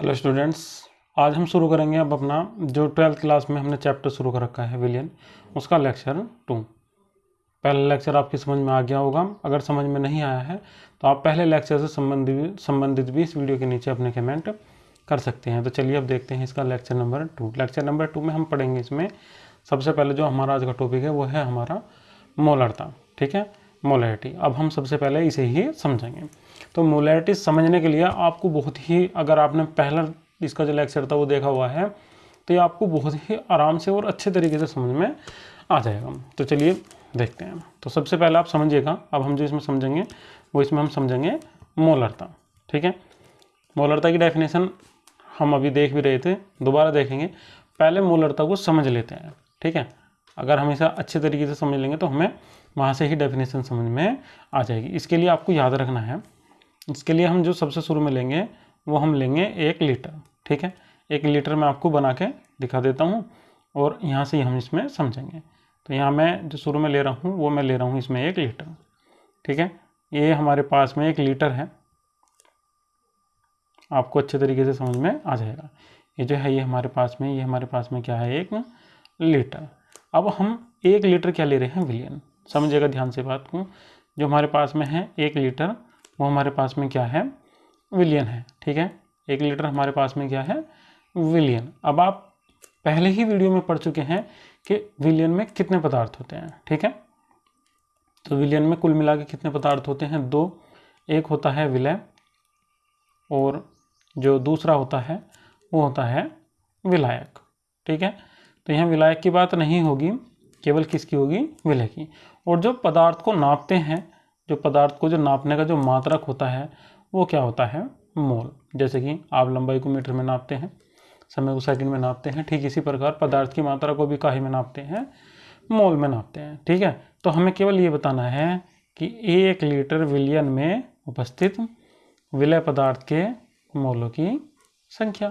Hello students आज हम शुरू करेंगे अब अपना जो ट्वेल्थ क्लास में हमने चैप्टर शुरू कर रखा है विलियन उसका लेक्चर टू पहला लेक्चर आपकी समझ में आ गया होगा। अगर समझ में नहीं आया है तो आप पहले लेक्चर से संबंधित संबंधित भी इस वीडियो के नीचे अपने कमेंट कर सकते हैं। तो चलिए अब देखते हैं इसका lecture number two lecture number two में हम पढ़ेंगे इसमें, सबसे पहले जो हमारा आज का टॉपिक है, वो है हमारा मोलरता, ठीक है? मोलैरिटी। अब हम सबसे पहले इसे ही समझेंगे। तो मोलैरिटी समझने के लिए आपको बहुत ही, अगर आपने पहला इसका जो लेक्चर था वो देखा हुआ है तो ये आपको बहुत ही आराम से और अच्छे तरीके से समझ में आ जाएगा। तो चलिए देखते हैं। तो सबसे पहले आप समझिएगा, अब हम जो इसमें समझेंगे, वो इसमें हम समझेंगे मोलरता, ठीक है? मोलरता की डेफिनेशन हम अभी देख भी रहे थे, दोबारा देखेंगे। पहले मोलरता को समझ लेते हैं, ठीक है? अगर हम इसे अच्छे तरीके से समझ लेंगे तो हमें वहाँ से ही डेफिनेशन समझ में आ जाएगी। इसके लिए आपको याद रखना है, इसके लिए हम जो सबसे शुरू में लेंगे, वो हम लेंगे एक लीटर ठीक है? एक लीटर मैं आपको बना के दिखा देता हूँ और यहाँ से ही हम इसमें समझेंगे। तो यहाँ मैं जो शुरू में ले रहा हूँ, वो मैं ले रहा हूँ इसमें एक लीटर ठीक है? ये हमारे पास में एक लीटर है। आपको अच्छे तरीके से समझ में आ जाएगा। ये जो है, ये हमारे पास में, ये हमारे पास में क्या है? एक लीटर अब हम एक लीटर क्या ले रहे हैं विलियन? समझिएगा ध्यान से बात को। जो हमारे पास में है एक लीटर, वो हमारे पास में क्या है? विलियन है, ठीक है? एक लीटर हमारे पास में क्या है? विलियन। अब आप पहले ही वीडियो में पढ़ चुके हैं कि विलियन में कितने पदार्थ होते हैं, ठीक है? तो विलियन में कुल मिला के कितने पदार्थ होते हैं? दो। एक होता है विलय, और जो दूसरा होता है, वो होता है विलायक, ठीक है? तो यहाँ विलायक की बात नहीं होगी, केवल किसकी होगी? विलय की। और जो पदार्थ को नापते हैं, जो पदार्थ को जो नापने का जो मात्रक होता है, वो क्या होता है? मोल। जैसे कि आप लंबाई को मीटर में नापते हैं, समय को सेकंड में नापते हैं, ठीक इसी प्रकार पदार्थ की मात्रा को भी काहे में नापते हैं? मोल में नापते हैं, ठीक है? तो हमें केवल ये बताना है कि एक लीटर विलियन में उपस्थित विलय पदार्थ के मोलों की संख्या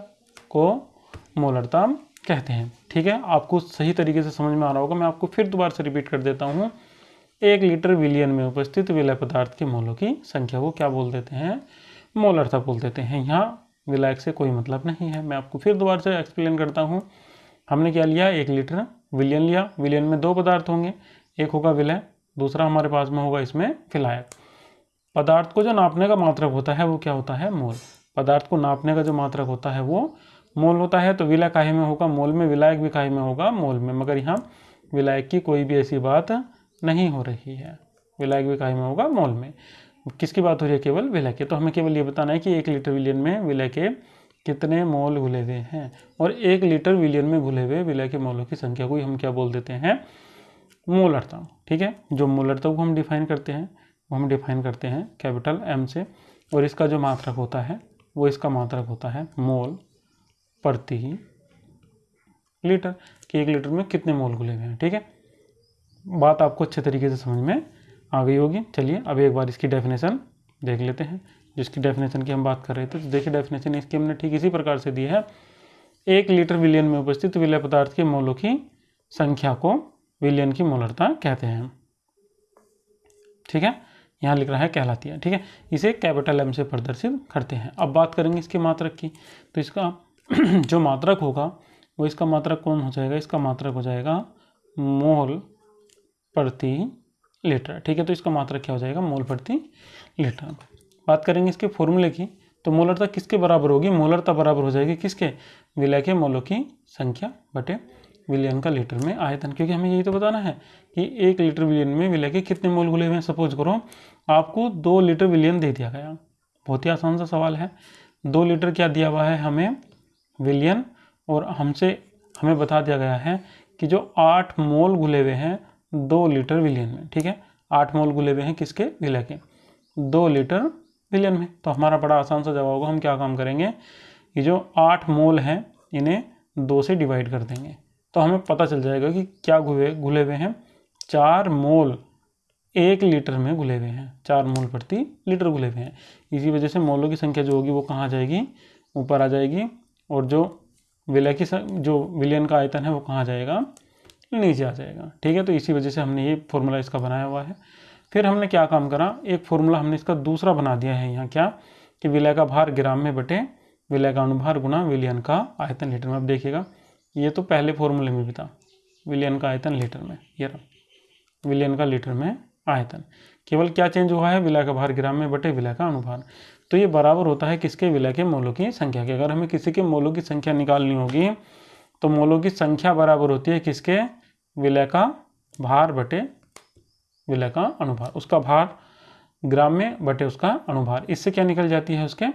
को मोलरता कहते हैं, ठीक है? आपको सही तरीके से समझ में आ रहा होगा। मैं आपको फिर दोबारा से रिपीट कर देता हूँ। एक लीटर विलियन में उपस्थित विलय पदार्थ के मोलों की संख्या को क्या बोल देते हैं? मोल मोलरता बोल देते हैं, यहाँ विलायक से कोई मतलब नहीं है। मैं आपको फिर दोबारा से एक्सप्लेन करता हूँ। हमने क्या लिया? एक लीटर विलियन लिया। विलियन में दो पदार्थ होंगे। एक होगा विलय, दूसरा हमारे पास में होगा इसमें फिलायक पदार्थ को जो नापने का मात्रक होता है, वो क्या होता है? मोल। पदार्थ को नापने का जो मात्रक होता है, वो मोल होता है तो विलय काहे में होगा, मोल में विलायक भी काहे में होगा, मोल में। मगर यहाँ विलायक की कोई भी ऐसी बात नहीं हो रही है। विलायक भी काय में होगा, मोल में। किसकी बात हो रही है केवल? विलय के। तो हमें केवल ये बताना है कि एक लीटर विलियन में विलय के कितने मोल घुले हुए हैं। और एक लीटर विलियन में घुले हुए विलय के मोलों की संख्या को हम क्या बोल देते हैं? मोलरता ठीक है? जो मोलरता को हम डिफाइन करते हैं, वो हम डिफाइन करते हैं कैपिटल एम से। और इसका जो मात्रक होता है, वो इसका मात्रक होता है मोल। प्रति लीटर, कि एक लीटर में कितने मोल घुले हुए हैं ठीक है? बात आपको अच्छे तरीके से समझ में आ गई होगी। चलिए, अब एक बार इसकी डेफिनेशन देख लेते हैं। जिसकी डेफिनेशन की हम बात कर रहे थे तो देखिए डेफिनेशन इसकी हमने ठीक इसी प्रकार से दी है। एक लीटर विलियन में उपस्थित विलय पदार्थ के मोलों की संख्या को विलियन की मोलरता कहते हैं। ठीक है? यहाँ लिख रहा है कहलाती है ठीक है? इसे कैपिटल एम से प्रदर्शित करते हैं। अब बात करेंगे इसके मात्रक की। तो इसका जो मात्रक होगा, वो इसका मात्रक कौन हो जाएगा? इसका मात्रक हो जाएगा मोल प्रति लीटर। ठीक है तो इसका मात्रक क्या हो जाएगा? मोल प्रति लीटर। बात करेंगे इसके फॉर्मूले की तो मोलरता किसके बराबर होगी? मोलरता बराबर हो जाएगी किसके? विलय के मोलों की संख्या बटे विलियन का लीटर में आयतन। क्योंकि हमें यही तो बताना है कि एक लीटर विलियन में विलय के कितने मोल घुले हुए हैं? सपोज़ करो, आपको दो लीटर विलियन दे दिया गया। बहुत ही आसान सा सवाल है। दो लीटर क्या दिया हुआ है हमें? विलियन और हमसे, हमें बता दिया गया है कि जो आठ मोल घुले हुए हैं, दो लीटर विलियन में, ठीक है? आठ मोल घुले हुए हैं किसके? विलय के। दो लीटर विलियन में। तो हमारा बड़ा आसान सा जवाब होगा, हम क्या काम करेंगे? ये जो आठ मोल हैं, इन्हें दो से डिवाइड कर देंगे। तो हमें पता चल जाएगा कि क्या घुले घुले हुए हैं। चार मोल एक लीटर में घुले हुए हैं। चार मोल प्रति लीटर घुले हुए हैं। इसी वजह से मोलों की संख्या जो होगी वो कहाँ आ जाएगी? ऊपर आ जाएगी। और जो विलय की जो विलियन का आयतन है वो कहाँ जाएगा? नीचे आ जाएगा। ठीक है तो इसी वजह से हमने ये फॉर्मूला इसका बनाया हुआ है। फिर हमने क्या काम करा? एक फॉर्मूला हमने इसका दूसरा बना दिया है यहाँ क्या? कि विलय का भार ग्राम में बटे विलय का अनुभार गुना विलियन का आयतन लीटर में। अब देखिएगा, ये तो पहले फॉर्मूले में भी था। विलियन का आयतन लीटर में, ये रहा। विलियन का लीटर में आयतन। केवल क्या चेंज हुआ है? विलय का भार ग्राम में बटे विलय का अनुभार। तो ये बराबर होता है किसके विलय के मोलों की संख्या के। अगर हमें किसी के मोलों की संख्या निकालनी होगी तो मोलों की संख्या बराबर होती है किसके? विलय का भार बटे विलय का अनुभार। उसका भार ग्राम में बटे उसका अनुभार। इससे क्या निकल जाती है उसके?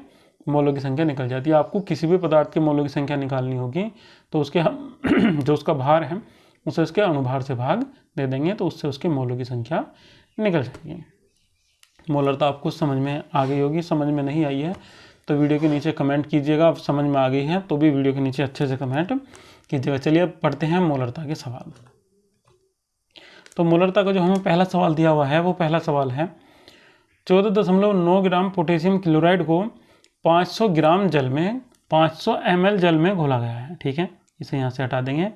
मोलों की संख्या निकल जाती है। आपको किसी भी पदार्थ के मोलों की संख्या निकालनी होगी तो उसके हम जो उसका भार है, उसे उसके अनुभार से भाग दे देंगे तो उससे उसके मोलों की संख्या निकल जाएगी। मोलरता आपको समझ में आ गई होगी, समझ में नहीं आई है तो वीडियो के नीचे कमेंट कीजिएगा, आप समझ में आ गई है तो भी वीडियो के नीचे अच्छे से कमेंट कीजिएगा। चलिए अब पढ़ते हैं मोलरता के सवाल। तो मोलरता का जो हमें पहला सवाल दिया हुआ है, वो पहला सवाल है, चौदह दशमलव नौ ग्राम पोटेशियम क्लोराइड को 500 ग्राम जल में 500 सौ जल में घोला गया है, ठीक है? इसे यहाँ से हटा देंगे,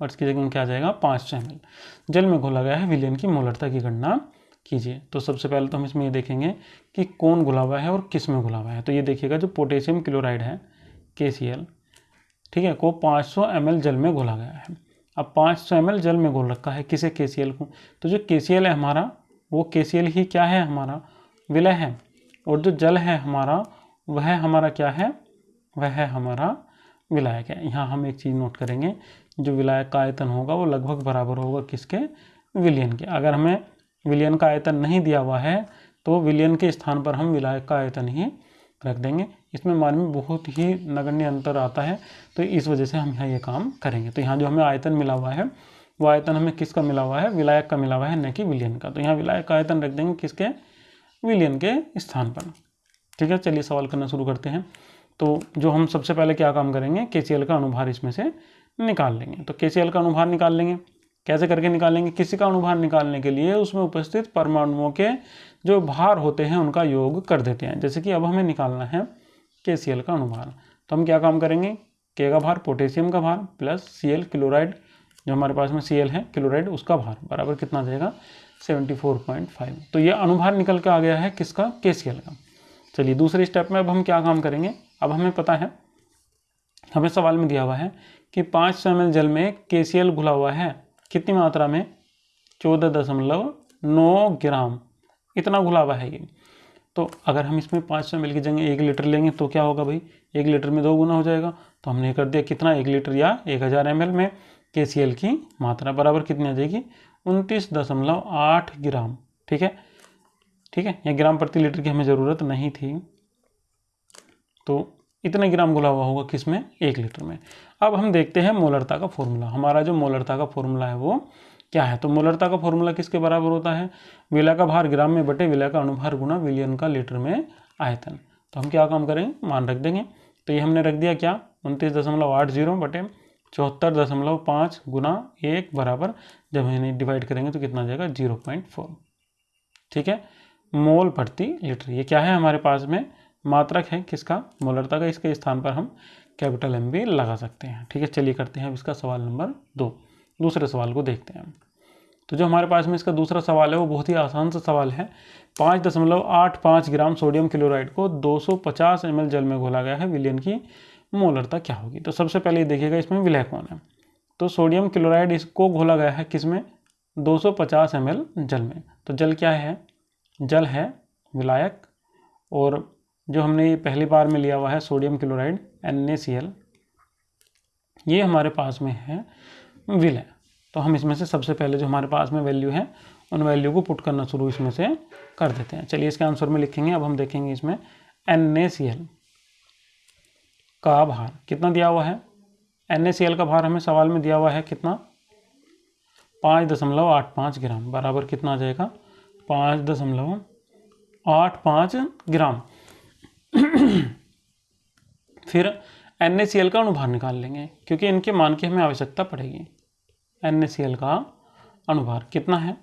और इसकी जगह क्या आ जाएगा? 500 सौ जल में घोला गया है, विलियन की मोलरता की गणना। कीजिए। तो सबसे पहले तो हम इसमें ये देखेंगे कि कौन घुला हुआ है और किसमें घुला हुआ है। तो ये देखिएगा जो पोटेशियम क्लोराइड है के ठीक है, को 500 सौ जल में घोला गया है। अब 500 सौ जल में घोल रखा है किसे? के को। तो जो के है हमारा, वो के ही क्या है हमारा? विलय है। और जो जल है हमारा, वह हमारा क्या है? वह हमारा विलायक है। यहाँ हम एक चीज़ नोट करेंगे, जो विलायक का आयतन होगा वो लगभग बराबर होगा किसके? विलियन के। अगर हमें विलियन का आयतन नहीं दिया हुआ है तो विलियन के स्थान पर हम विलायक का आयतन ही रख देंगे। इसमें मान में बहुत ही नगण्य अंतर आता है तो इस वजह से हम यहाँ ये काम करेंगे। तो यहाँ जो हमें आयतन मिला हुआ है, वो आयतन हमें किसका मिला हुआ है? विलायक का मिला हुआ है, न कि विलियन का। तो यहाँ विलायक का आयतन रख देंगे किसके? विलियन के स्थान पर। ठीक है, चलिए सवाल करना शुरू करते हैं। तो जो हम सबसे पहले क्या काम करेंगे? के का अनुभार इसमें से निकाल लेंगे। तो के का अनुभार निकाल लेंगे। कैसे करके निकालेंगे? किसी का अनुभार निकालने के लिए उसमें उपस्थित परमाणुओं के जो भार होते हैं, उनका योग कर देते हैं। जैसे कि अब हमें निकालना है के का अनुभार। तो हम क्या काम करेंगे? के का भार, पोटेशियम का भार प्लस सीएल क्लोराइड, जो हमारे पास में सीएल है, क्लोराइड, उसका भार बराबर कितना जाएगा 74.5 तो ये अनुभार निकल के आ गया है किसका? के का। चलिए दूसरे स्टेप में अब हम क्या काम करेंगे? अब हमें पता है, हमें सवाल में दिया हुआ है कि पाँच सौ एम जल में के घुला हुआ है। कितनी मात्रा में? चौदह दशमलव नौ ग्राम। इतना हुआ है ये। तो अगर हम इसमें पाँच सौ एम की जगह एक लीटर लेंगे तो क्या होगा भाई? एक लीटर में दो गुना हो जाएगा। तो हमने कर दिया कितना? एक लीटर या एक हज़ार एमएल में के की मात्रा बराबर कितनी आ जाएगी? उनतीस दशमलव आठ ग्राम। ठीक है? ठीक है? ये ग्राम प्रति लीटर की हमें ज़रूरत नहीं थी। तो इतने ग्राम घुला हुआ होगा किसमें एक लीटर में। अब हम देखते हैं मोलरता का फॉर्मूला। हमारा जो मोलरता का फॉर्मूला है वो क्या है? तो मोलरता का फॉर्मूला किसके बराबर होता है? विला का भार ग्राम में बटे विला का अनुभार गुना विलियन का लीटर में आयतन। तो हम क्या काम करेंगे? मान रख देंगे। तो ये हमने रख दिया क्या? उनतीस दशमलव आठ ज़ीरो बटे चौहत्तर दशमलव पाँच गुना एक बराबर। जब इन्हें डिवाइड करेंगे तो कितना जाएगा? Zero point four. ठीक है? मोल प्रति लीटर। ये क्या है हमारे पास में? मात्रक है किसका? मोलरता का इसके स्थान पर हम कैपिटल एम भी लगा सकते हैं। ठीक है, चलिए करते हैं अब इसका सवाल नंबर दो। दूसरे सवाल को देखते हैं तो जो हमारे पास में इसका दूसरा सवाल है, वो बहुत ही आसान सा सवाल है। पाँच दशमलव आठ पाँच ग्राम सोडियम क्लोराइड को 250 पचास एम जल में घोला गया है। विलियन की मोलरता क्या होगी? तो सबसे पहले ये देखिएगा, इसमें विलय कौन है? तो सोडियम क्लोराइड इसको घोला गया है किसमें 250 एम जल में। तो जल क्या है? जल है विलायक और जो हमने पहली बार में लिया हुआ है, सोडियम क्लोराइड, एन ये हमारे पास में है विलय तो हम इसमें से सबसे पहले जो हमारे पास में वैल्यू है, उन वैल्यू को पुट करना शुरू इसमें से कर देते हैं। चलिए इसके आंसर में लिखेंगे, अब हम देखेंगे इसमें एन का भार। कितना दिया हुआ है? एन का भार हमें सवाल में दिया हुआ है कितना? पाँच दशमलव आठ पाँच ग्राम। बराबर कितना आ जाएगा? पाँच दशमलव आठ पाँच ग्राम। फिर एन का अनुभार निकाल लेंगे, क्योंकि इनके मान की हमें आवश्यकता पड़ेगी। एन का अनुभार कितना है?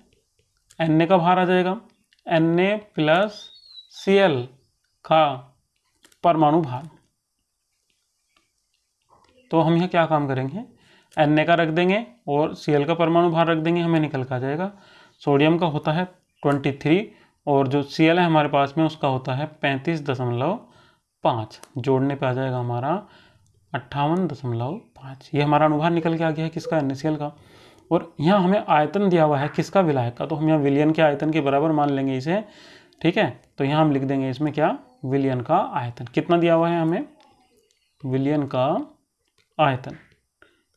एन का भार आ जाएगा। एन ए प्लस सी का परमाणु भार। तो हम यहाँ क्या काम करेंगे? एन का रख देंगे और सी एल का परमाणु भार रख देंगे, हमें निकल का जाएगा। सोडियम का होता है ट्वेंटी थ्री और जो सी एल है हमारे पास में उसका होता है पैंतीस दशमलव पाँच। जोड़ने पे आ जाएगा हमारा अट्ठावन दशमलव पाँच। ये हमारा अनुभार निकल के आ गया है किसका? एन का। और यहाँ हमें आयतन दिया हुआ है किसका विलायक का? तो हम यहाँ विलियन के आयतन के बराबर मान लेंगे इसे। ठीक है? तो यहाँ हम लिख देंगे इसमें क्या? विलियन का आयतन। कितना दिया हुआ है हमें? विलियन का आयतन।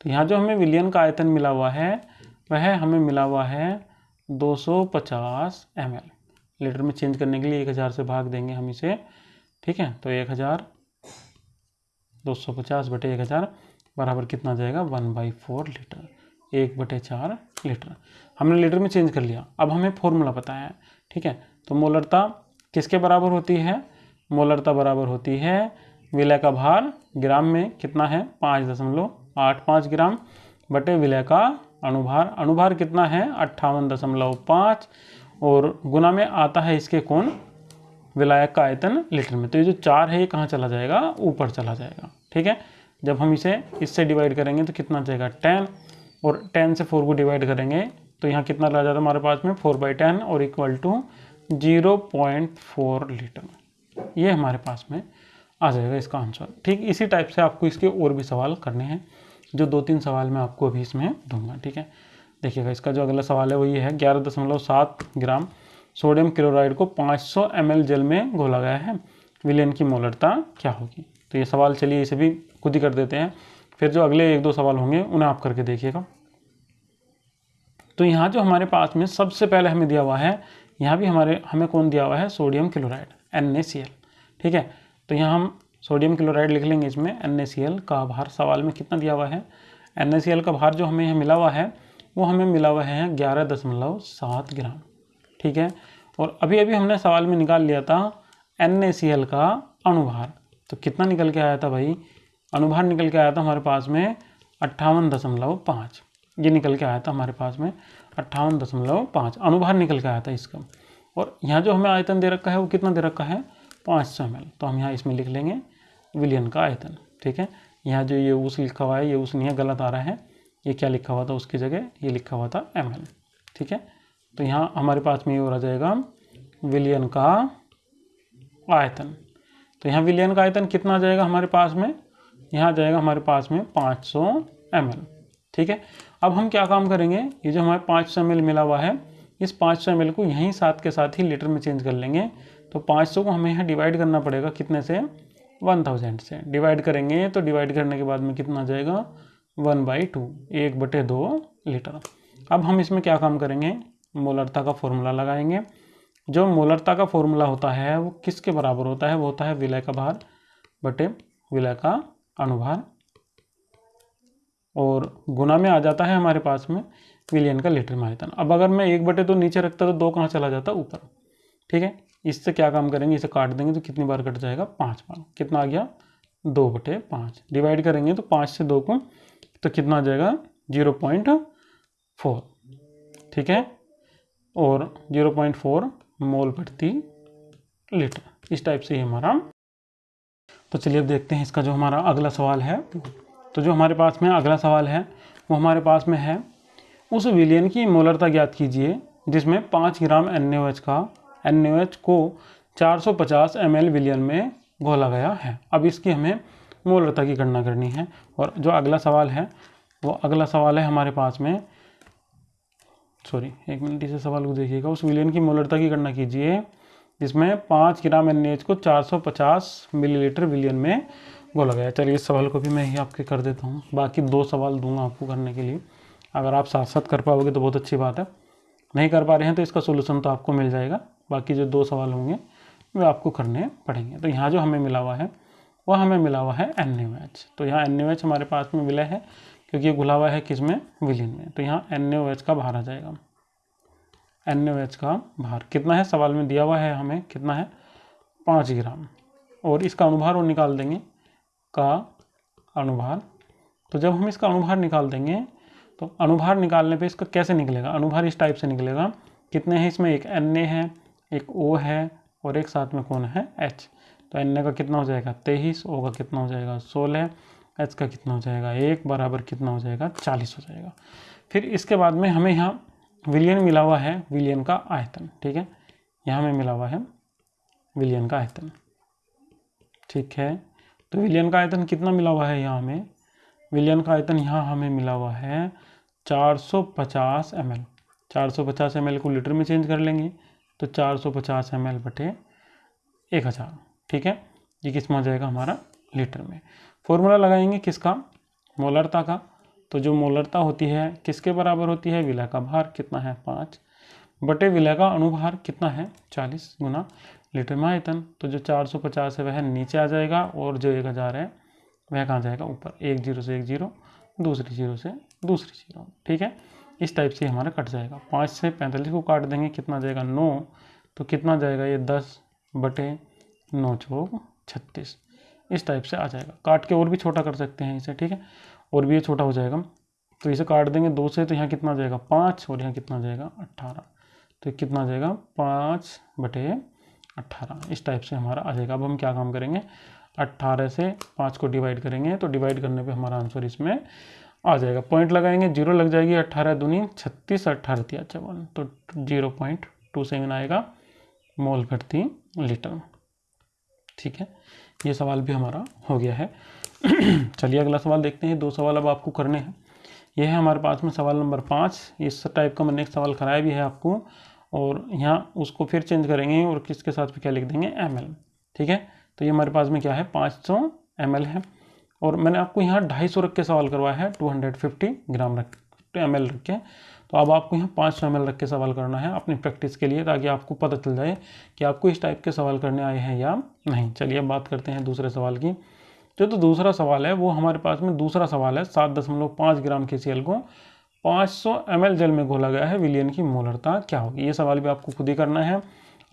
तो यहाँ जो हमें विलियन का आयतन मिला हुआ है, वह हमें मिला हुआ है दो 250 ml लीटर में चेंज करने के लिए 1000 से भाग देंगे हम इसे, ठीक है? तो 1000 250 बटे एक हज़ार बराबर कितना जाएगा? One by four litre. एक बटे चार लीटर। हमने लीटर में चेंज कर लिया। अब हमें फॉर्मूला पता है, ठीक है? तो मोलरता किसके बराबर होती है? मोलरता बराबर होती है विलय का भार ग्राम में कितना है? पाँच दशमलव आठ पाँच ग्राम बटे विलय का अनुभार। अनुभार कितना है? अट्ठावन दशमलव पाँच और गुना में आता है इसके कौन विलायक का आयतन लीटर में। तो ये जो चार है, ये कहाँ चला जाएगा? ऊपर चला जाएगा, ठीक है? जब हम इसे इससे डिवाइड करेंगे तो कितना जाएगा? टेन और टेन से फोर को डिवाइड करेंगे तो यहाँ कितना रह जाता है हमारे पास में? फोर बाई टेन और equal to zero point four litre ये हमारे पास में आ जाएगा इसका आंसर ठीक, इसी टाइप से आपको इसके और भी सवाल करने हैं, जो दो तीन सवाल मैं आपको अभी इसमें दूँगा, ठीक है? देखिएगा, इसका जो अगला सवाल है वो ये है, ग्यारह दशमलव सात ग्राम सोडियम क्लोराइड को 500 सौ जल में घोला गया है। विलियन की मोलरता क्या होगी? तो ये सवाल चलिए इसे भी खुद ही कर देते हैं। फिर जो अगले एक दो सवाल होंगे, उन्हें आप करके देखिएगा। तो यहाँ जो हमारे पास में सबसे पहले हमें दिया हुआ है, यहाँ भी हमारे, हमें कौन दिया हुआ है? सोडियम क्लोराइड, एन ठीक है? तो यहाँ हम सोडियम क्लोराइड लिख लेंगे इसमें, एन का भार। सवाल में कितना दिया हुआ है? एन का भार जो हमें यहाँ मिला हुआ है वो हमें मिला हुआ है ग्यारह दशमलव सात ग्राम, ठीक है? और अभी अभी हमने सवाल में निकाल लिया था NACL का अनुभार तो कितना निकल के आया था भाई? अनुभार निकल के आया था हमारे पास में अट्ठावन दशमलव पाँच। ये निकल के आया था हमारे पास में अट्ठावन दशमलव पाँच। अनुभार निकल के आया था इसका। और यहाँ जो हमें आयतन दे रखा है, वो कितना दे रखा है? पाँच सौ एम तो हम यहाँ इसमें लिख लेंगे विलियन का आयतन, ठीक है? यहाँ जो ये उस लिखा हुआ है, ये उस नहीं गलत आ रहा है। ये क्या लिखा हुआ था उसकी जगह? ये लिखा हुआ था एम ठीक है? तो यहाँ हमारे पास में ये हो जाएगा विलियन का आयतन। तो यहाँ विलियन का आयतन कितना आ जाएगा हमारे पास में? यहाँ आ जाएगा हमारे पास में 500 सौ ठीक है? अब हम क्या काम करेंगे? ये जो हमारे 500 सौ मिला हुआ है, इस 500 सौ को यहीं साथ के साथ ही लीटर में चेंज कर लेंगे। तो 500 को हमें यहाँ डिवाइड करना पड़ेगा कितने से? 1000 से। डिवाइड करेंगे तो डिवाइड करने के बाद में कितना आ जाएगा? वन बाई टू, एक बटे दो लीटर। अब हम इसमें क्या काम करेंगे? मोलरता का फॉर्मूला लगाएँगे। जो मोलरता का फॉर्मूला होता है, वो किसके बराबर होता है? वो होता है विलय का भार बटे विलय का अनुभार। और गुना में आ जाता है हमारे पास में विलियन का लीटर में आयतन अब अगर मैं एक बटे तो नीचे रखता तो दो कहाँ चला जाता? ऊपर। ठीक है? इससे क्या काम करेंगे? इसे काट देंगे तो कितनी बार कट जाएगा? पाँच बार। कितना आ गया? दो बटे पाँच। डिवाइड करेंगे तो पाँच से दो को तो कितना आ जाएगा? Zero point four. ठीक है? और ज़ीरो पॉइंट फोर मोल प्रति लीटर। इस टाइप से ही हमारा। तो चलिए अब देखते हैं इसका जो हमारा अगला सवाल है। तो जो हमारे पास में अगला सवाल है, वो हमारे पास में है। उस विलियन की मोलरता ज्ञात कीजिए, जिसमें पाँच ग्राम एन का, एन को 450 सौ विलियन में घोला गया है। अब इसकी हमें मोलरता की गणना करनी है। और जो अगला सवाल है, वो अगला सवाल है हमारे पास में। सॉरी एक मिनट, इसे सवाल को देखिएगा। उस विलियन की मोलरता की गणना कीजिए, जिसमें पाँच ग्राम एन को 450 मिलीलीटर विलियन में बोला गया चलिए, इस सवाल को भी मैं ही आपके कर देता हूँ। बाकी दो सवाल दूँगा आपको करने के लिए। अगर आप साथ साथ कर पाओगे तो बहुत अच्छी बात है। नहीं कर पा रहे हैं तो इसका सोल्यूशन तो आपको मिल जाएगा। बाकी जो दो सवाल होंगे, वे आपको करने पड़ेंगे। तो यहाँ जो हमें मिला हुआ है वह हमें मिला हुआ है एन तो यहाँ एन एच हमारे पास में मिला है, क्योंकि ये घुला हुआ है किसमें? विलियन में। तो यहाँ एन एच का भार आ जाएगा। एन एच का भार कितना है? सवाल में दिया हुआ है हमें कितना है? पाँच ग्राम। और इसका अनुभार वो निकाल देंगे, का अनुभार। तो जब हम इसका अनुभार निकाल देंगे तो अनुभार निकालने पे इसका कैसे निकलेगा? अनुभार इस टाइप से निकलेगा। कितने हैं इसमें? एक एन ए है, एक ओ है, और एक साथ में कौन है? एच तो एन का कितना हो जाएगा? तेईस ओ का कितना हो जाएगा? सोलह एच का कितना हो जाएगा? एक बराबर कितना हो जाएगा? चालीस हो जाएगा। फिर इसके बाद में हमें यहाँ विलियन मिला हुआ है विलियन का आयतन, ठीक है? यहाँ में मिला हुआ है विलियन का आयतन। ठीक है? तो विलियन का आयतन कितना मिला हुआ है यहाँ हमें? विलियन का आयतन यहाँ हमें मिला हुआ है 450 ml 450 ml को लीटर में चेंज कर लेंगे तो 450 ml बटे एक हज़ार। ठीक है? ये किसमें आ जाएगा हमारा? लीटर में। फॉर्मूला लगाएँगे किसका? मोलरता का। तो जो मोलरता होती है, किसके बराबर होती है? विलय का भार कितना है? पाँच। बटे विलय का अनुभार कितना है? चालीस गुना लीटर में आयतन। तो जो 450 है, वह नीचे आ जाएगा और जो एक हज़ार है, वह कहाँ जाएगा? ऊपर। एक ज़ीरो से एक ज़ीरो, दूसरी ज़ीरो से दूसरी ज़ीरो। ठीक है? इस टाइप से हमारा कट जाएगा। पाँच से पैंतालीस को काट देंगे, कितना जाएगा? नौ। तो कितना जाएगा? ये दस बटे नौ चौक छत्तीस। इस टाइप से आ जाएगा। काट के और भी छोटा कर सकते हैं इसे, ठीक है? और भी ये छोटा हो जाएगा। तो इसे काट देंगे दो से तो यहाँ कितना आ जाएगा? पाँच, और यहाँ कितना जाएगा? अट्ठारह तो कितना आ जाएगा? पाँच बटे अट्ठारह इस टाइप से हमारा आ जाएगा। अब हम क्या काम करेंगे? अट्ठारह से पाँच को डिवाइड करेंगे तो डिवाइड करने पे हमारा आंसर इसमें आ जाएगा। पॉइंट लगाएँगे ज़ीरो लग जाएगी अट्ठारह दूनी, छत्तीस अट्ठारह तिया चौवन। तो ज़ीरो पॉइंट टू सेवन आएगा। मोल प्रति लीटर। ठीक है? ये सवाल भी हमारा हो गया है। चलिए अगला सवाल देखते हैं। दो सवाल अब आपको करने हैं। यह है हमारे पास में सवाल नंबर पाँच। इस टाइप का मैंने एक सवाल कराया भी है आपको और यहाँ उसको फिर चेंज करेंगे और किसके साथ फिर क्या लिख देंगे? एमएल ठीक है? तो ये हमारे पास में क्या है? पाँच सौ है। और मैंने आपको यहाँ ढाई सौ रख के सवाल करवाया है। टू हंड्रेड फिफ्टी ग्राम रख एम एल रख के। तो अब आपको यहाँ पाँच एम रख के सवाल करना है अपनी प्रैक्टिस के लिए, ताकि आपको पता चल जाए कि आपको इस टाइप के सवाल करने आए हैं या नहीं। चलिए अब बात करते हैं दूसरे सवाल की। जो तो दूसरा सवाल है, वो हमारे पास में दूसरा सवाल है, सात दशमलव पाँच ग्राम के सी को 500 सौ जल में घोला गया है विलियन की मोलरता क्या होगी? ये सवाल भी आपको खुद ही करना है।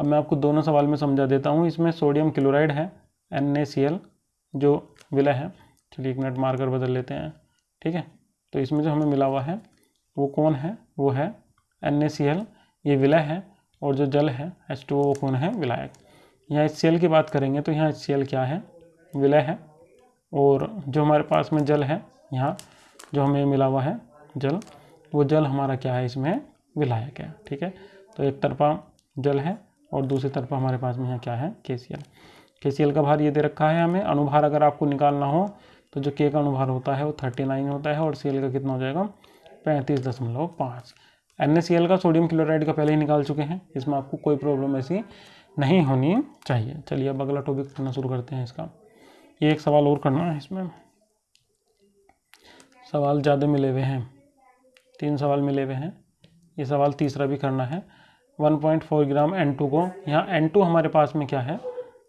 अब मैं आपको दोनों सवाल में समझा देता हूँ। इसमें सोडियम क्लोराइड है, एन जो विलय है। चलिए एक मिनट मार्कर बदल लेते हैं। ठीक है? तो इसमें जो हमें मिला हुआ है वो कौन है? वो है एन ये विलय है और जो जल है एच टू वो कौन है? विलायक। यहाँ एच की बात करेंगे तो यहाँ एच क्या है? विलय है और जो हमारे पास में जल है, यहाँ जो हमें मिला हुआ है जल, वो जल हमारा क्या है? इसमें विलायक है, ठीक है? तो एक तरफा जल है और दूसरी तरफा हमारे पास में यहाँ क्या है? के के का भार ये दे रखा है हमें। अनुभार अगर आपको निकालना हो तो जो के का अनुभार होता है वो थर्टी नाइन होता है और सी का कितना हो जाएगा? पैंतीस दशमलव पाँच। एन का सोडियम क्लोराइड का पहले ही निकाल चुके हैं। इसमें आपको कोई प्रॉब्लम ऐसी नहीं होनी चाहिए। चलिए अब अगला टॉपिक करना शुरू करते हैं इसका। ये एक सवाल और करना है इसमें। सवाल ज़्यादा मिले हुए हैं। तीन सवाल मिले हुए हैं। ये सवाल तीसरा भी करना है। 1.4 ग्राम N2 को, यहाँ N2 हमारे पास में क्या है?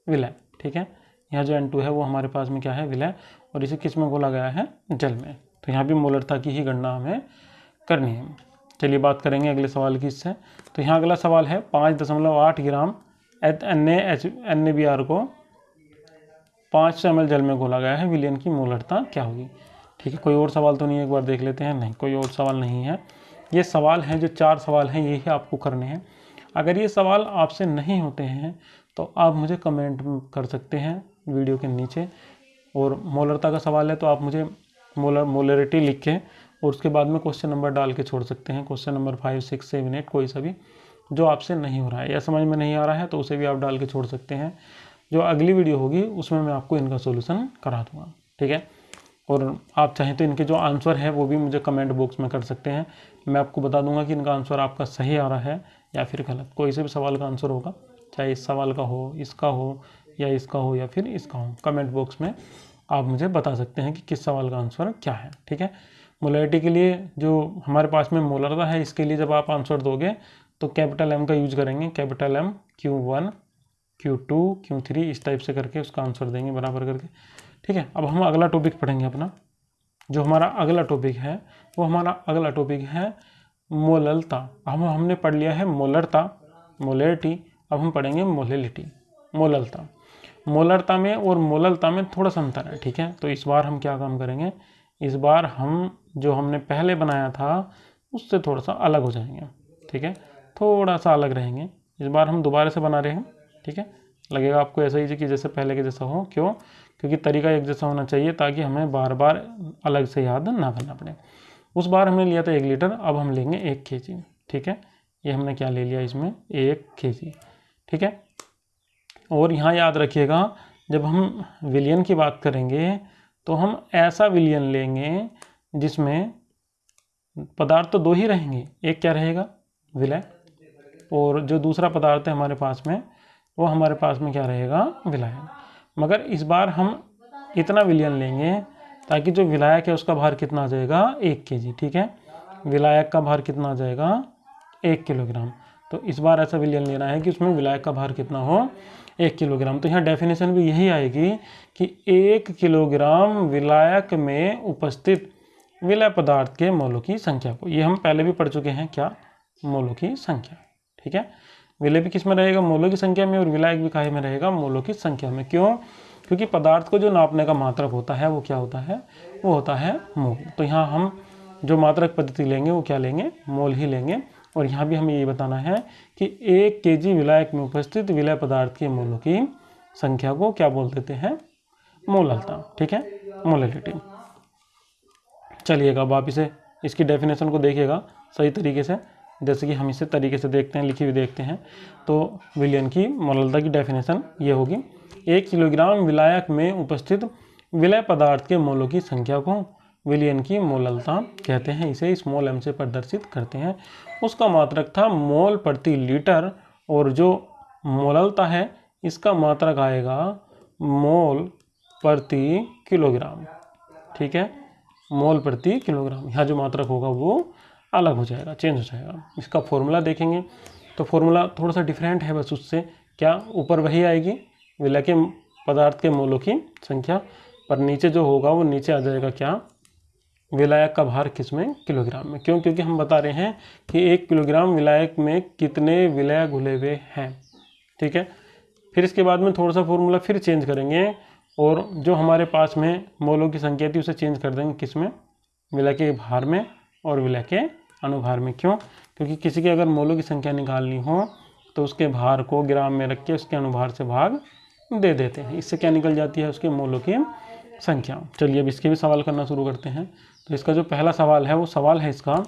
विलय, ठीक है? यहाँ जो N2 है वो हमारे पास में क्या है? विलय, और इसे किसमें बोला गया है? जल में। तो यहाँ भी मोलरता की ही गणना हमें करनी है। चलिए बात करेंगे अगले सवाल की इससे। तो यहाँ अगला सवाल है, पाँच दशमलव आठ gram H N H N A B R को पाँच सौ एम जल में घोला गया है, विलियन की मोलरता क्या होगी? ठीक है, कोई और सवाल तो नहीं है एक बार देख लेते हैं। नहीं, कोई और सवाल नहीं है। ये सवाल हैं, जो चार सवाल हैं यही आपको करने हैं। अगर ये सवाल आपसे नहीं होते हैं तो आप मुझे कमेंट कर सकते हैं वीडियो के नीचे। और मोलरता का सवाल है तो आप मुझे मोलर मोलरिटी लिख के और उसके बाद में क्वेश्चन नंबर डाल के छोड़ सकते हैं। Question number five six seven eight कोई सा भी जो आपसे नहीं हो रहा है। या समझ में नहीं आ रहा है तो उसे भी आप डाल के छोड़ सकते हैं। जो अगली वीडियो होगी, उसमें मैं आपको इनका सोल्यूशन करा दूँगा। ठीक है? और आप चाहें तो इनके जो आंसर है, वो भी मुझे कमेंट बॉक्स में कर सकते हैं। मैं आपको बता दूँगा कि इनका आंसर आपका सही आ रहा है या फिर गलत। कोई से भी सवाल का आंसर होगा, चाहे इस सवाल का हो, इसका हो या इसका हो या फिर इसका हो कमेंट बॉक्स में आप मुझे बता सकते हैं कि किस सवाल का आंसर क्या है, ठीक है? मोलरिटी के लिए जो हमारे पास में मोलरता है, इसके लिए जब आप आंसर दोगे तो कैपिटल एम का यूज़ करेंगे। Capital M Q one Q two Q three इस टाइप से करके उसका आंसर देंगे बराबर करके, ठीक है? अब हम अगला टॉपिक पढ़ेंगे अपना। जो हमारा अगला टॉपिक है, वो हमारा अगला टॉपिक है मोललता हम हमने पढ़ लिया है मोलरता, मोलरिटी। अब हम पढ़ेंगे मोलिलिटी मोललता मोलरता में और मोललता में थोड़ा सा अंतर है, ठीक है? तो इस बार हम क्या काम करेंगे? इस बार हम जो हमने पहले बनाया था, उससे थोड़ा सा अलग हो जाएँगे, ठीक है? थोड़ा सा अलग रहेंगे। इस बार हम दोबारा से बना रहे हैं, ठीक है? लगेगा आपको ऐसा ही कि जैसे पहले के जैसा हो। क्यों? क्योंकि तरीका एक जैसा होना चाहिए ताकि हमें बार बार अलग से याद ना करना पड़े। उस बार हमने लिया था एक लीटर, अब हम लेंगे एक के ठीक है? ये हमने क्या ले लिया इसमें? एक के ठीक है? और यहाँ याद रखिएगा, जब हम विलियन की बात करेंगे तो हम ऐसा विलियन लेंगे जिसमें पदार्थ तो दो ही रहेंगे। एक क्या रहेगा? विलय। और जो दूसरा पदार्थ है हमारे पास में, वो हमारे पास में क्या रहेगा? विलायक मगर इस बार हम इतना विलियन लेंगे ताकि जो विलायक है उसका भार कितना आ जाएगा? एक के जी ठीक है? विलायक का भार कितना आ जाएगा? एक किलोग्राम। तो इस बार ऐसा विलियन लेना है कि उसमें विलायक का भार कितना हो? एक किलोग्राम। तो यहाँ डेफिनेशन भी यही आएगी कि एक किलोग्राम विलायक में उपस्थित विलय पदार्थ के मोलों की संख्या को। ये हम पहले भी पढ़ चुके हैं क्या? मोलों की संख्या, ठीक है? विलय भी किसमें रहेगा? मोलों की संख्या में और विलायक भी काहे में रहेगा? मोलों की संख्या में। क्यों? क्योंकि पदार्थ को जो नापने का मात्रक होता है, वो क्या होता है? वो होता है मोल। तो यहाँ हम जो मात्रक पद्धति लेंगे, वो क्या लेंगे? मोल ही लेंगे। और यहाँ भी हमें ये बताना है कि एक के जी विलायक में उपस्थित विलय पदार्थ के मोलों की संख्या को क्या बोल देते हैं? मोललता, ठीक है? मोलिटी चलिएगा, अब आप इसे, इसकी डेफिनेशन को देखिएगा सही तरीके से। जैसे कि हम इसे तरीके से देखते हैं, लिखी हुई देखते हैं तो विलियन की मोललता की डेफिनेशन ये होगी। एक किलोग्राम विलायक में उपस्थित विलय पदार्थ के मोलों की संख्या को विलियन की मोललता कहते हैं। इसे स्मॉल एम से प्रदर्शित करते हैं। उसका मात्रक था मोल प्रति लीटर और जो मोललता है, इसका मात्रक आएगा मोल प्रति किलोग्राम। ठीक है? मोल प्रति किलोग्राम। यहाँ जो मात्रक होगा वो अलग हो जाएगा, चेंज हो जाएगा। इसका फॉर्मूला देखेंगे। तो फॉर्मूला थोड़ा सा डिफरेंट है बस उससे क्या ऊपर वही आएगी? विलय के पदार्थ के मोलों की संख्या। पर नीचे जो होगा वो नीचे आ जाएगा क्या? विलायक का भार किसमें किलोग्राम में। क्यों? क्योंकि हम बता रहे हैं कि एक किलोग्राम विलायक में कितने विलय घुले हुए हैं। ठीक है? फिर इसके बाद में थोड़ा सा फॉर्मूला फिर चेंज करेंगे और जो हमारे पास में मोलों की संख्या थी, उसे चेंज कर देंगे किसमें विलय के भार में और विलय के अनुभार में। क्यों? क्योंकि किसी की अगर मोलों की संख्या निकालनी हो तो उसके भार को ग्राम में रख के उसके अनुभार से भाग दे देते हैं। इससे क्या निकल जाती है उसके मोलों की संख्या। चलिए अब इसके भी सवाल करना शुरू करते हैं। तो इसका जो पहला सवाल है, वो सवाल है इसका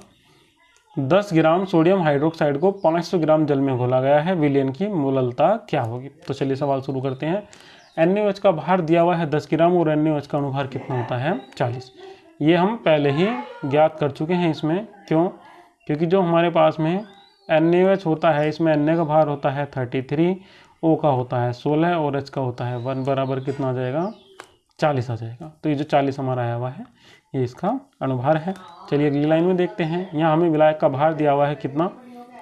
10 ग्राम सोडियम हाइड्रोक्साइड को 500 ग्राम जल में घोला गया है, विलियन की मोललता क्या होगी? तो चलिए सवाल शुरू करते हैं। एन का भार दिया हुआ है 10 ग्राम और एन का अनुभार कितना होता है? 40 ये हम पहले ही ज्ञात कर चुके हैं इसमें, क्यों? क्योंकि जो हमारे पास में एन होता है, इसमें एन का भार होता है थर्टी थ्री, ओ का होता है सोलह और एच का होता है वन बराबर कितना आ जाएगा? चालीस आ जाएगा। तो ये जो चालीस हमारा आया हुआ है ये इसका अनुभार है। चलिए अगली लाइन में देखते हैं। यहाँ हमें विलायक का भार दिया हुआ है कितना?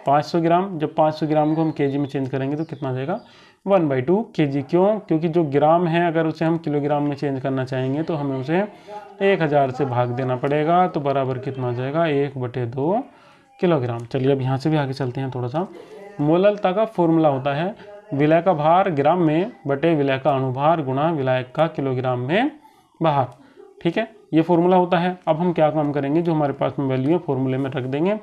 500 ग्राम। जब 500 ग्राम को हम केजी में चेंज करेंगे तो कितना जाएगा? वन बाई टू के क्यों? क्योंकि जो ग्राम है, अगर उसे हम किलोग्राम में चेंज करना चाहेंगे तो हमें उसे एक हज़ार से भाग देना पड़ेगा। तो बराबर कितना जाएगा? एक बटे दो किलोग्राम। चलिए अब यहाँ से भी आगे चलते हैं थोड़ा सा। मोललता का फॉर्मूला होता है। विलय का भार ग्राम में बटे विलय का अनुभार गुणा विलायक का किलोग्राम में भार। ठीक है? ये फॉर्मूला होता है। अब हम क्या काम करेंगे? जो हमारे पास में वैल्यू है फॉर्मूले में रख देंगे।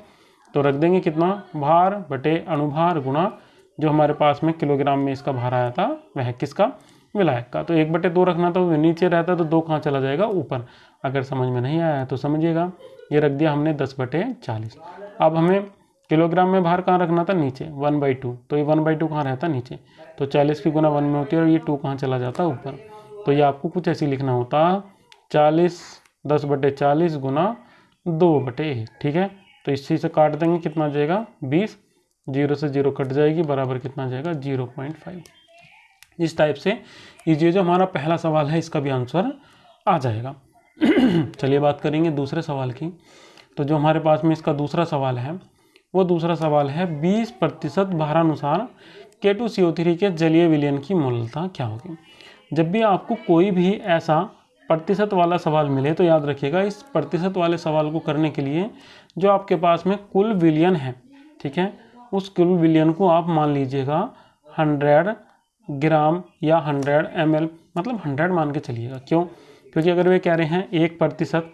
तो रख देंगे कितना? भार बटे अनुभार गुणा जो हमारे पास में किलोग्राम में इसका भार आया था, वह किसका? विलायक का। तो एक बटे दो रखना तो नीचे रहता तो दो कहाँ चला जाएगा? ऊपर। अगर समझ में नहीं आया तो समझिएगा। ये रख दिया हमने दस बटे चालीस। अब हमें किलोग्राम में भार कहाँ रखना था? नीचे। One by two. तो ये वन बाई टू कहाँ रहता? नीचे। तो चालीस की गुना वन में होती है और ये टू कहाँ चला जाता? ऊपर। तो ये आपको कुछ ऐसे लिखना होता। चालीस दस बटे चालीस गुना दो बटे एक, ठीक है? तो इसी से काट देंगे, कितना जाएगा? बीस। ज़ीरो से ज़ीरो कट जाएगी, बराबर कितना जाएगा? Zero point five. इस टाइप से ये जो हमारा पहला सवाल है, इसका भी आंसर आ जाएगा। चलिए बात करेंगे दूसरे सवाल की। तो जो हमारे पास में इसका दूसरा सवाल है, वो दूसरा सवाल है 20 प्रतिशत भारानुसार के टू सी ओ थ्री के जलीय विलयन की मूलता क्या होगी? जब भी आपको कोई भी ऐसा प्रतिशत वाला सवाल मिले तो याद रखिएगा, इस प्रतिशत वाले सवाल को करने के लिए जो आपके पास में कुल विलियन है, ठीक है? उस कुल विलियन को आप मान लीजिएगा हंड्रेड ग्राम या हंड्रेड एम मतलब हंड्रेड मान के चलिएगा। क्यों? क्योंकि अगर वे कह रहे हैं एक प्रतिशत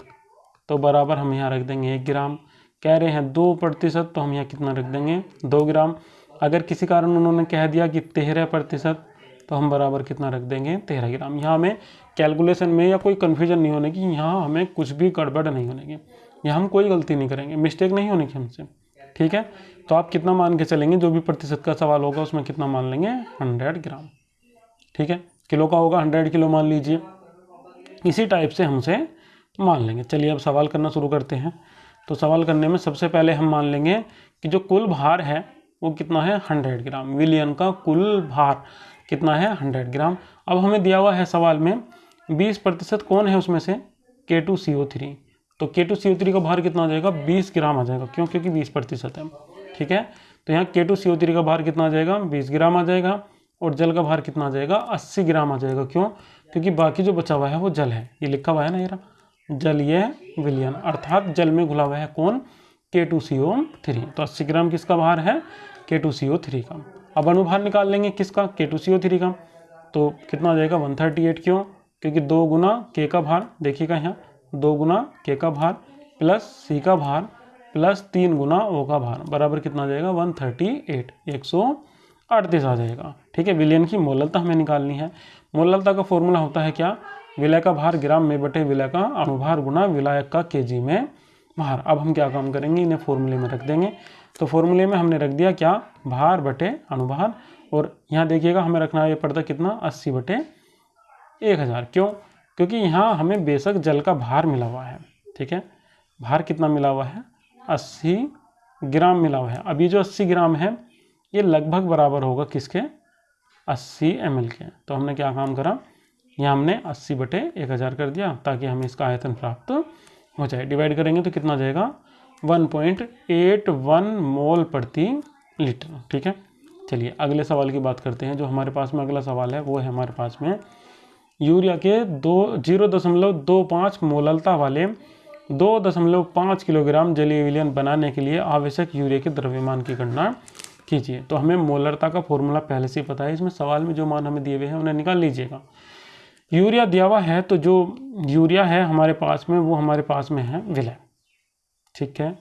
तो बराबर हम यहाँ रख देंगे एक ग्राम। कह रहे हैं दो प्रतिशत तो हम यहाँ कितना रख देंगे? दो ग्राम। अगर किसी कारण उन्होंने कह दिया कि तेरह प्रतिशत तो हम बराबर कितना रख देंगे? तेरह ग्राम। यहाँ हमें कैलकुलेशन में या कोई कन्फ्यूज़न नहीं होने की, यहाँ हमें कुछ भी गड़बड़ नहीं होने की। यहाँ हम कोई गलती नहीं करेंगे। मिस्टेक नहीं होने की हमसे। ठीक है? तो आप कितना मान के चलेंगे? जो भी प्रतिशत का सवाल होगा उसमें कितना मान लेंगे? Hundred gram. ठीक है? किलो का होगा हंड्रेड किलो मान लीजिए। इसी टाइप से हमसे मान लेंगे। चलिए अब सवाल करना शुरू करते हैं। तो सवाल करने में सबसे पहले हम मान लेंगे कि जो कुल भार है, वो कितना है? Hundred gram. विलियन का कुल भार। कितना है? Hundred gram. अब हमें दिया हुआ है सवाल में, बीस प्रतिशत कौन है उसमें से? के टू सी ओ थ्री तो के टू सी ओ थ्री का भार कितना आ जाएगा? बीस ग्राम आ जाएगा। क्यों? क्योंकि बीस प्रतिशत है। ठीक है? तो यहाँ के टू सी ओ थ्री का भार कितना आ जाएगा? बीस ग्राम आ जाएगा। और जल का भार कितना आ जाएगा? अस्सी ग्राम आ जाएगा। क्यों? क्योंकि बाकी जो बचा हुआ है वो जल है। ये लिखा हुआ है ना ये जलीय विलियन। अर्थात जल में घुला हुआ है कौन? के टू सी ओ थ्री तो अस्सी ग्राम किसका भार है? के टू सी ओ थ्री का। अब अनुभार निकाल लेंगे किसका? के टू सी ओ थ्री का। तो कितना आ जाएगा? वन थर्टी एट क्यों? क्योंकि दो गुना के का भार, देखिएगा यहाँ, दो गुना के का भार प्लस सी का भार प्लस तीन गुना ओ का भार, बराबर कितना आ जाएगा? वन थर्टी एट एक सौ अड़तीस आ जाएगा। ठीक है, विलियन की मोललता हमें निकालनी है। मोललता का फॉर्मूला होता है क्या? विलय का भार ग्राम में बटे विलय का अनुभार गुना विलायक का केजी में भार। अब हम क्या काम करेंगे? इन्हें फॉर्मूले में रख देंगे। तो फॉर्मूले में हमने रख दिया क्या? भार बटे अनुभार। और यहाँ देखिएगा, हमें रखना ये पड़ता कितना? अस्सी बटे एक हज़ार। क्यों? क्योंकि यहाँ हमें बेशक जल का भार मिला हुआ है। ठीक है? भार कितना मिला हुआ है? अस्सी ग्राम मिला हुआ है। अभी जो अस्सी ग्राम है, ये लगभग बराबर होगा किसके? अस्सी एम के। तो हमने क्या काम करा? यहाँ हमने अस्सी बटे एक हज़ार कर दिया, ताकि हमें इसका आयतन प्राप्त हो जाए। डिवाइड करेंगे तो कितना जाएगा? One point eight one mole प्रति लीटर ठीक है? चलिए, अगले सवाल की बात करते हैं, जो हमारे पास में अगला सवाल है, वो है हमारे पास में। यूरिया के दो ज़ीरो दशमलव दो पाँच मोललता वाले दो दशमलव पाँच किलोग्राम जलीय विलयन बनाने के लिए आवश्यक यूरिया के द्रव्यमान की गणना कीजिए। तो हमें मोलरता का फॉर्मूला पहले से ही पता है, इसमें सवाल में जो मान हमें दिए हुए हैं, उन्हें निकाल लीजिएगा। यूरिया दिया हुआ है तो जो यूरिया है हमारे पास में, वो हमारे पास में है विलय। ठीक है?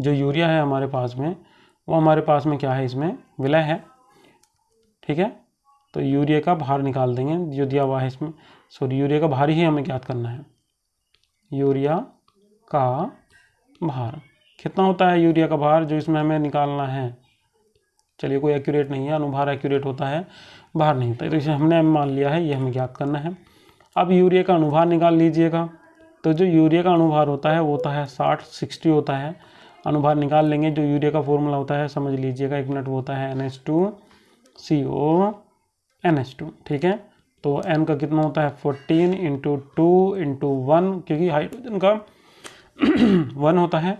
जो यूरिया है हमारे पास में, वो हमारे पास में क्या है इसमें? विलय है। ठीक है? तो यूरिया का भार निकाल देंगे। जो दिया हुआ है इसमें सॉरी यूरिया का भार ही हमें ज्ञात करना है। यूरिया का भार। कितना होता है यूरिया का भार जो इसमें हमें निकालना है? चलिए, कोई एक्यूरेट नहीं है, अनुभार एक्यूरेट होता है बाहर नहीं होता है। तो इसे हमने मान लिया है, ये हमें ज्ञात करना है। अब यूरिया का अनुभार निकाल लीजिएगा। तो जो यूरिया का अनुभार होता है, वो होता है साठ, सिक्सटी होता है। अनुभार निकाल लेंगे, जो यूरिया का फॉर्मूला होता है, समझ लीजिएगा, एक मिनट, वो होता है N H two C O N H two ठीक है? तो एन का कितना होता है? Fourteen into two into one क्योंकि हाइड्रोजन का वन होता है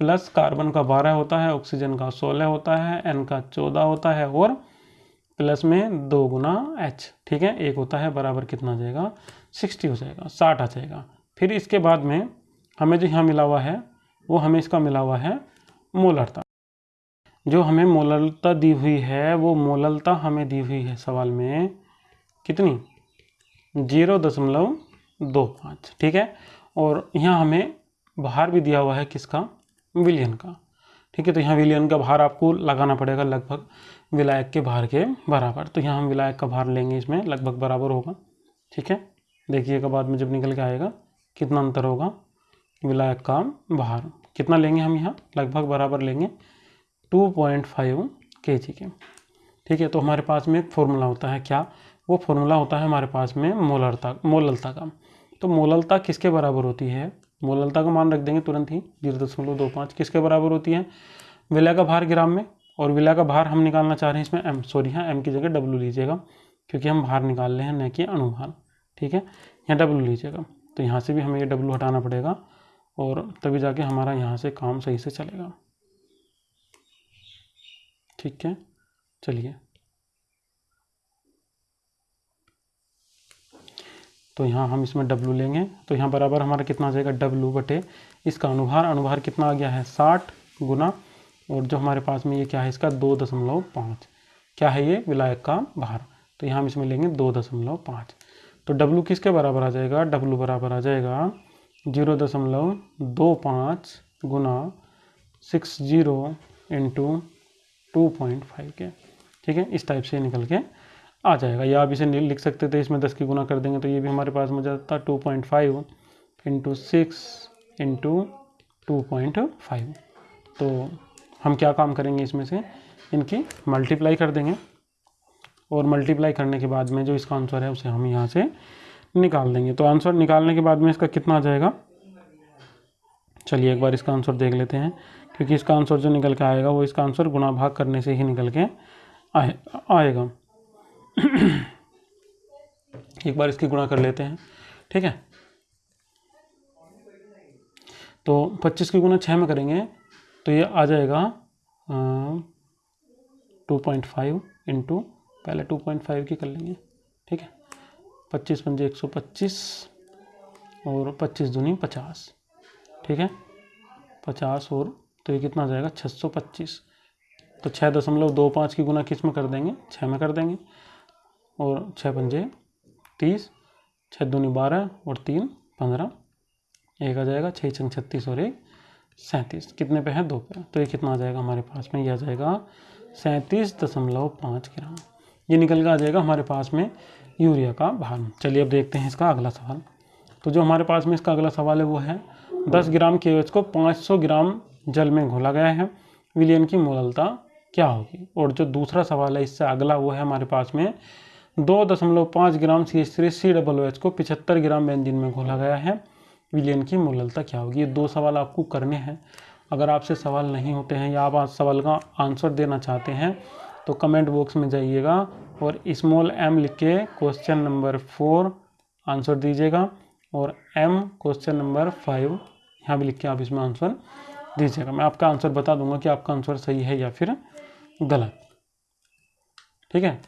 प्लस कार्बन का बारह होता है ऑक्सीजन का सोलह होता है एन का चौदह होता है, और प्लस में दो गुना एच ठीक है? एक होता है, बराबर कितना आ जाएगा? सिक्सटी हो जाएगा, साठ आ जाएगा। फिर इसके बाद में हमें जो यहाँ मिला हुआ है, वो हमें इसका मिला हुआ है मोलरता। जो हमें मोललता दी हुई है, वो मोललता हमें दी हुई है सवाल में कितनी? ज़ीरो दशमलव दो पाँच, ठीक है? और यहाँ हमें बाहर भी दिया हुआ है किसका? विलियन का, ठीक है? तो यहाँ विलियन का भार आपको लगाना पड़ेगा लगभग विलायक के भार के बराबर। तो यहाँ हम विलायक का भार लेंगे, इसमें लगभग बराबर होगा, ठीक है? देखिएगा बाद में जब निकल के आएगा। कितना अंतर होगा? विलायक का भार कितना लेंगे हम यहाँ? लगभग बराबर लेंगे टू पॉइंट फाइव के जी के। ठीक है तो हमारे पास में एक फॉर्मूला होता है क्या? वो फॉर्मूला होता है हमारे पास में मोलरता, मोललता का। तो मोललता किसके बराबर होती है? मोललता का मान रख देंगे तुरंत ही। ज़ीरो दशमलव दो पाँच किसके बराबर होती है? विलय का भार ग्राम में। और विलय का भार हम निकालना चाह रहे हैं इसमें एम सॉरी हाँ एम की जगह डब्लू लीजिएगा, क्योंकि हम भार निकाल रहे हैं, न कि अनुभार ठीक है? यहाँ डब्लू लीजिएगा। तो यहाँ से भी हमें ये डब्लू हटाना पड़ेगा और तभी जाके हमारा यहाँ से काम सही से चलेगा। ठीक है? चलिए। तो यहाँ हम इसमें डब्लू लेंगे। तो यहाँ बराबर हमारा कितना आ जाएगा? डब्लू बटे इसका अनुभार। अनुभार कितना आ गया है? साठ गुना। और जो हमारे पास में ये क्या है? इसका दो दशमलव पाँच। क्या है ये? विलायक का भार। तो यहाँ हम इसमें लेंगे दो दशमलव पाँच। तो डब्लू किसके बराबर आ जाएगा? डब्लू बराबर आ जाएगा ज़ीरो दशमलव दो पाँच गुना six zero into two point five के। ठीक है? इस टाइप से निकल के आ जाएगा। या आप इसे लिख सकते थे, इसमें दस की गुना कर देंगे तो ये भी हमारे पास में जाता two point five into six into two point five. तो हम क्या काम करेंगे इसमें से? इनकी मल्टीप्लाई कर देंगे। और मल्टीप्लाई करने के बाद में जो इसका आंसर है, उसे हम यहाँ से निकाल देंगे। तो आंसर निकालने के बाद में इसका कितना आ जाएगा? चलिए एक बार इसका आंसर देख लेते हैं, क्योंकि इसका आंसर जो निकल के आएगा, वो इसका आंसर गुना भाग करने से ही निकल के आए, आएगा। एक बार इसकी गुणा कर लेते हैं, ठीक है? तो 25 की गुना छः में करेंगे तो ये आ जाएगा टू पॉइंट फाइव इंटू पहले टू पॉइंट फाइव की कर लेंगे, ठीक है? पच्चीस पंजे एक सौ पच्चीस और पच्चीस दूनी पचास, ठीक है? पचास और तो ये कितना जाएगा? छः सौ पच्चीस। तो छः दशमलव दो पाँच की गुना किसमें कर देंगे? छः में कर देंगे। और छः पंजे तीस छः दूनी बारह और तीन पंद्रह, एक आ जाएगा छः छंग छत्तीस और एक सैंतीस। कितने पे है? दो पे। तो ये कितना आ जाएगा हमारे पास में? यह आ जाएगा सैंतीस दशमलव पाँच ग्राम ये निकल कर आ जाएगा हमारे पास में यूरिया का भार। चलिए अब देखते हैं इसका अगला सवाल। तो जो हमारे पास में इसका अगला सवाल है, वो है दस ग्राम के को पाँच सौ ग्राम जल में घोला गया है। विलियन की मोललता क्या होगी? और जो दूसरा सवाल है, इससे अगला वो है हमारे पास में दो दशमलव पाँच gram C H three C double H को पिछहत्तर ग्राम बेंजीन में घोला गया है। विलियन की मोललता क्या होगी? ये दो सवाल आपको करने हैं। अगर आपसे सवाल नहीं होते हैं या आप सवाल का आंसर देना चाहते हैं तो कमेंट बॉक्स में जाइएगा और स्मॉल एम लिख के क्वेश्चन नंबर फोर आंसर दीजिएगा और एम क्वेश्चन नंबर फाइव यहाँ भी लिख के आप इसमें आंसर दीजिएगा। मैं आपका आंसर बता दूँगा कि आपका आंसर सही है या फिर गलत। ठीक है?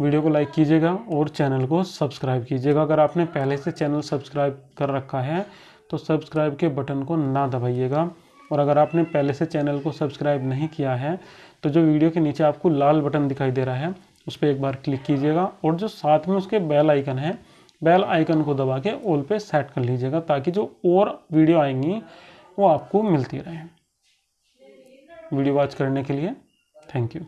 वीडियो को लाइक कीजिएगा और चैनल को सब्सक्राइब कीजिएगा। अगर आपने पहले से चैनल सब्सक्राइब कर रखा है तो सब्सक्राइब के बटन को ना दबाइएगा। और अगर आपने पहले से चैनल को सब्सक्राइब नहीं किया है तो जो वीडियो के नीचे आपको लाल बटन दिखाई दे रहा है, उस पर एक बार क्लिक कीजिएगा और जो साथ में उसके बेल आइकन है, बेल आइकन को दबा के ऑल पे सेट कर लीजिएगा ताकि जो और वीडियो आएँगी, वो आपको मिलती रहे। वीडियो वॉच करने के लिए, थैंक यू।